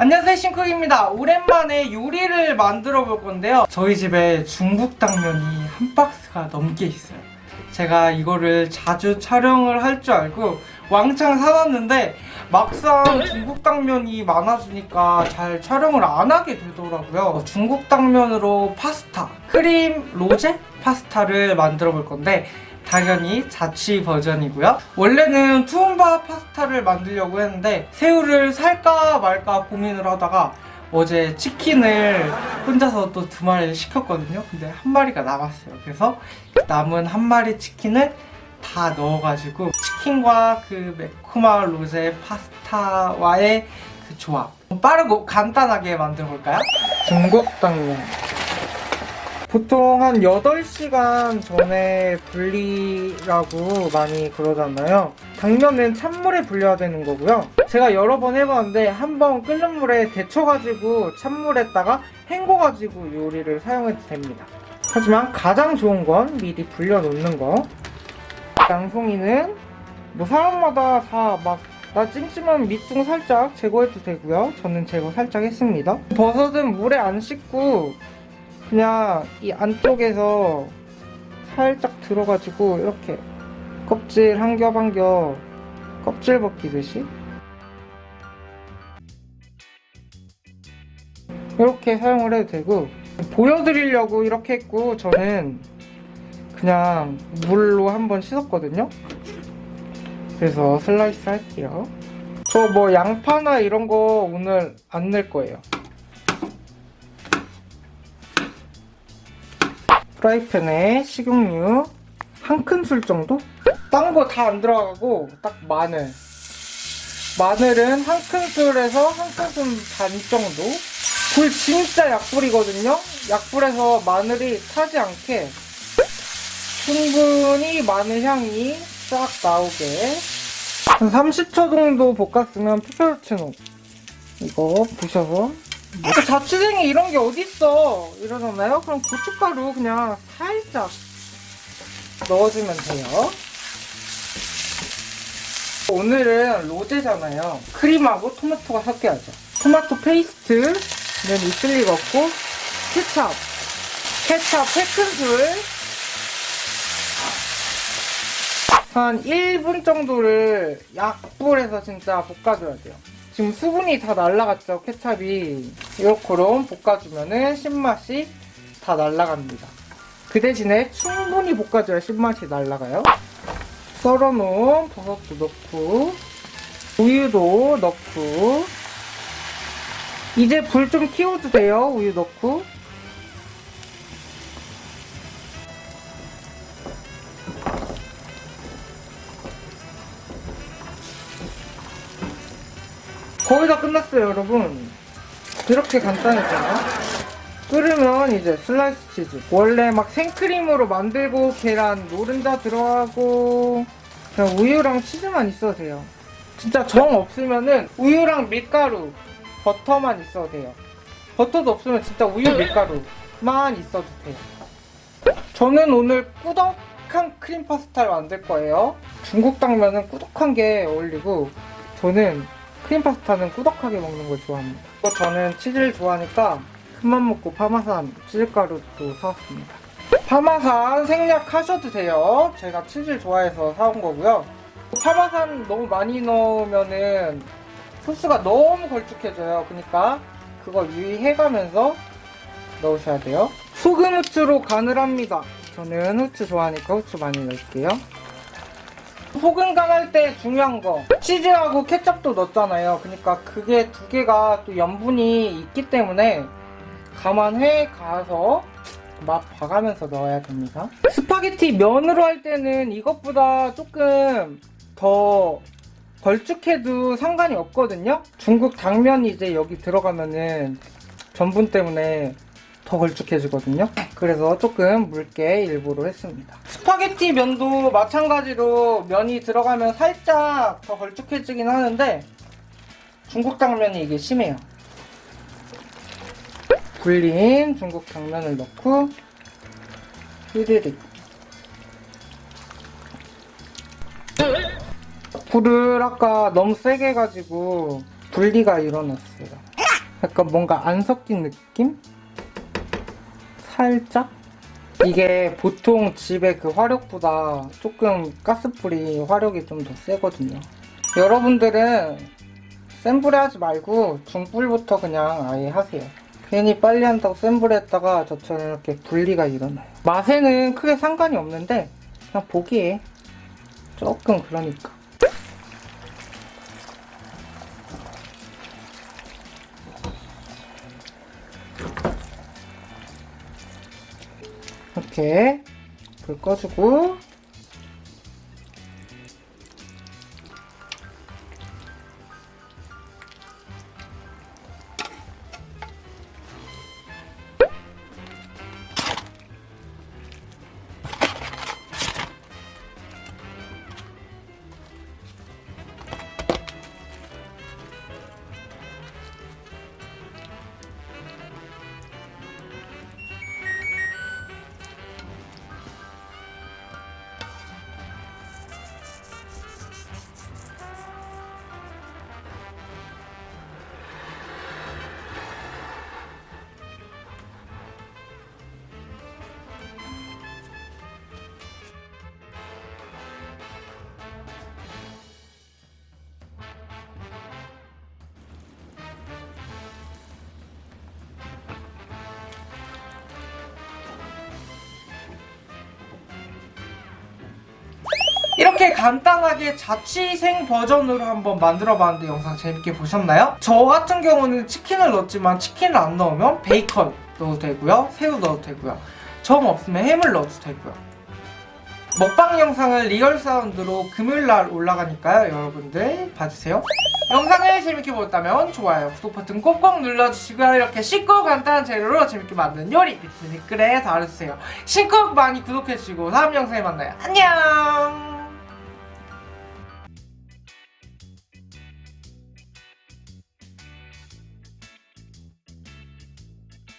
안녕하세요 싱크입니다. 오랜만에 요리를 만들어 볼 건데요. 저희 집에 중국 당면이 한 박스가 넘게 있어요. 제가 이거를 자주 촬영을 할 줄 알고 왕창 사놨는데 막상 중국 당면이 많아지니까 잘 촬영을 안 하게 되더라고요. 중국 당면으로 파스타 크림 로제 파스타를 만들어 볼 건데 당연히 자취 버전이고요. 원래는 투움바 파스타를 만들려고 했는데 새우를 살까 말까 고민을 하다가 어제 치킨을 혼자서 또 두 마리를 시켰거든요. 근데 한 마리가 남았어요. 그래서 남은 한 마리 치킨을 다 넣어가지고 치킨과 그 매콤한 로제 파스타와의 그 조합 빠르고 간단하게 만들어 볼까요? 중국 당면 보통 한 8시간 전에 불리라고 많이 그러잖아요. 당면은 찬물에 불려야 되는 거고요. 제가 여러 번 해봤는데 한 번 끓는 물에 데쳐가지고 찬물에다가 헹궈가지고 요리를 사용해도 됩니다. 하지만 가장 좋은 건 미리 불려놓는 거. 양송이는 뭐 사람마다 다 막 나 찜찜한 밑둥 살짝 제거해도 되고요. 저는 제거 살짝 했습니다. 버섯은 물에 안 씻고 그냥 이 안쪽에서 살짝 들어가지고 이렇게 껍질 한 겹 한 겹 껍질 벗기듯이 이렇게 사용을 해도 되고 보여드리려고 이렇게 했고 저는 그냥 물로 한번 씻었거든요. 그래서 슬라이스 할게요. 저 뭐 양파나 이런 거 오늘 안 넣을 거예요 프라이팬에 식용유 한 큰술 정도? 딴 거 다 안 들어가고 딱 마늘. 마늘은 한 큰술에서 한 큰술 반 정도? 불 진짜 약불이거든요? 약불에서 마늘이 타지 않게 충분히 마늘 향이 싹 나오게. 한 30초 정도 볶았으면 페페로치노. 이거 부셔서 그 자취생이 이런 게 어딨어? 이러잖아요? 그럼 고춧가루 그냥 살짝 넣어주면 돼요. 오늘은 로제잖아요. 크림하고 토마토가 섞여야죠. 토마토 페이스트는 있을 리가 없고 케찹 케찹 3큰술. 한 1분 정도를 약불에서 진짜 볶아줘야 돼요 지금 수분이 다 날라갔죠 케찹이. 이렇게로 볶아주면은 신맛이 다 날라갑니다. 그 대신에 충분히 볶아줘야 신맛이 날라가요. 썰어놓은 버섯도 넣고 우유도 넣고. 이제 불 좀 키워도 돼요 우유 넣고 거의 다 끝났어요 여러분. 이렇게 간단했잖아. 끓으면 이제 슬라이스 치즈. 원래 막 생크림으로 만들고 계란 노른자 들어가고 그냥 우유랑 치즈만 있어도 돼요. 진짜 정 없으면은 우유랑 밀가루 버터만 있어도 돼요. 버터도 없으면 진짜 우유 밀가루만 있어도 돼요. 저는 오늘 꾸덕한 크림 파스타를 만들 거예요. 중국 당면은 꾸덕한 게 어울리고 저는 크림 파스타는 꾸덕하게 먹는 걸 좋아합니다. 또 저는 치즈를 좋아하니까 큰맘 먹고 파마산 치즈가루도 사왔습니다. 파마산 생략하셔도 돼요. 제가 치즈를 좋아해서 사온 거고요. 파마산 너무 많이 넣으면은 소스가 너무 걸쭉해져요. 그러니까 그거 유의해가면서 넣으셔야 돼요. 소금 후추로 간을 합니다. 저는 후추 좋아하니까 후추 많이 넣을게요. 소금 간할 때 중요한 거. 치즈하고 케첩도 넣었잖아요. 그러니까 그게 두 개가 또 염분이 있기 때문에 감안해 가서 맛 봐가면서 넣어야 됩니다. 스파게티 면으로 할 때는 이것보다 조금 더 걸쭉해도 상관이 없거든요. 중국 당면이 이제 여기 들어가면은 전분 때문에 더 걸쭉해지거든요. 그래서 조금 묽게 일부러 했습니다 스파게티 면도 마찬가지로 면이 들어가면 살짝 더 걸쭉해지긴 하는데 중국 당면이 이게 심해요 불린 중국 당면을 넣고 휘리릭 불을 아까 너무 세게 해가지고 분리가 일어났어요 약간 뭔가 안 섞인 느낌? 살짝? 이게 보통 집의 그 화력보다 조금 가스불이 화력이 좀 더 세거든요. 여러분들은 센 불에 하지 말고 중불부터 그냥 아예 하세요. 괜히 빨리 한다고 센 불에 했다가 저처럼 이렇게 분리가 일어나요. 맛에는 크게 상관이 없는데 그냥 보기에 조금 그러니까. 이렇게 불 꺼주고 이렇게 간단하게 자취생 버전으로 한번 만들어 봤는데 영상 재밌게 보셨나요? 저 같은 경우는 치킨을 넣었지만 치킨을 안 넣으면 베이컨 넣어도 되고요 새우 넣어도 되고요 정 없으면 햄을 넣어도 되고요. 먹방 영상을 real sound로 금요일날 올라가니까요 여러분들 봐주세요. 영상을 재밌게 보셨다면 좋아요 구독 버튼 꼭꼭 눌러주시고요. 이렇게 쉽고 간단한 재료로 재밌게 만든 요리 밑에 댓글에 달아주세요. 신곡 많이 구독해주시고 다음 영상에 만나요. 안녕